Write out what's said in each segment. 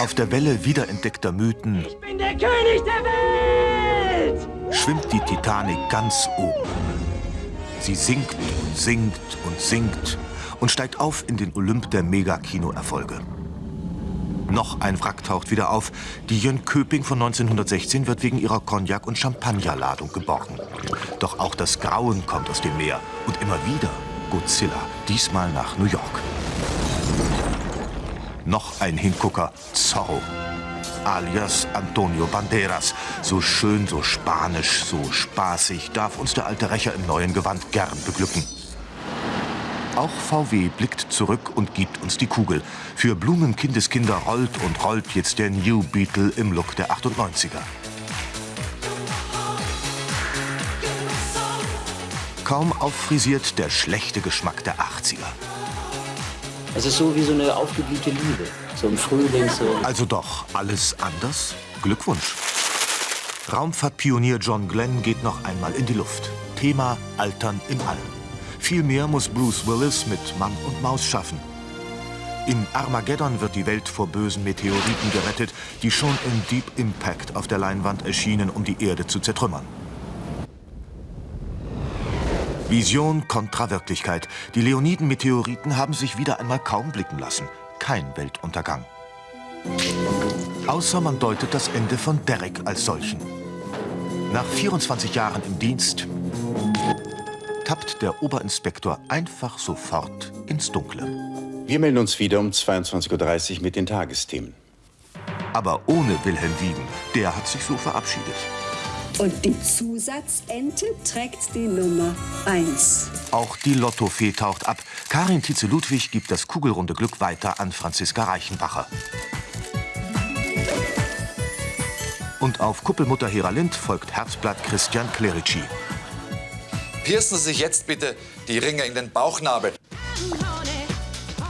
Auf der Welle wiederentdeckter Mythen Ich bin der König der Welt! schwimmt die Titanic ganz oben. Sie sinkt und sinkt und sinkt und steigt auf in den Olymp der Megakino-Erfolge. Noch ein Wrack taucht wieder auf. Die Jönköping von 1916 wird wegen ihrer Cognac- und Champagnerladung geborgen. Doch auch das Grauen kommt aus dem Meer. Und immer wieder Godzilla, diesmal nach New York. Noch ein Hingucker, Zorro, alias Antonio Banderas. So schön, so spanisch, so spaßig darf uns der alte Rächer im neuen Gewand gern beglücken. Auch VW blickt zurück und gibt uns die Kugel. Für Blumenkindeskinder rollt und rollt jetzt der New Beetle im Look der 98er. Kaum auffrisiert der schlechte Geschmack der 80er. Es ist so wie so eine aufgeblühte Liebe. So im Frühling so. Also doch alles anders? Glückwunsch. Raumfahrtpionier John Glenn geht noch einmal in die Luft. Thema Altern im All. Viel mehr muss Bruce Willis mit Mann und Maus schaffen. In Armageddon wird die Welt vor bösen Meteoriten gerettet, die schon in Deep Impact auf der Leinwand erschienen, um die Erde zu zertrümmern. Vision kontra Wirklichkeit. Die Leoniden-Meteoriten haben sich wieder einmal kaum blicken lassen. Kein Weltuntergang. Außer man deutet das Ende von Derek als solchen. Nach 24 Jahren im Dienst tappt der Oberinspektor einfach sofort ins Dunkle. Wir melden uns wieder um 22.30 Uhr mit den Tagesthemen. Aber ohne Wilhelm Wiegen. Der hat sich so verabschiedet. Und die Zusatzente trägt die Nummer 1. Auch die Lottofee taucht ab. Karin Tietze-Ludwig gibt das kugelrunde Glück weiter an Franziska Reichenbacher. Und auf Kuppelmutter Hera Lind folgt Herzblatt Christian Clerici. Piercen Sie sich jetzt bitte die Ringe in den Bauchnabel.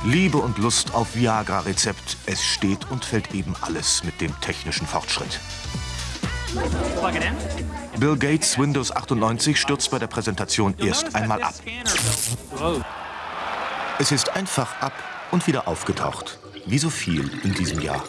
Liebe und Lust auf Viagra-Rezept. Es steht und fällt eben alles mit dem technischen Fortschritt. Bill Gates Windows 98 stürzt bei der Präsentation erst einmal ab. Es ist einfach ab und wieder aufgetaucht. Wie so viel in diesem Jahr.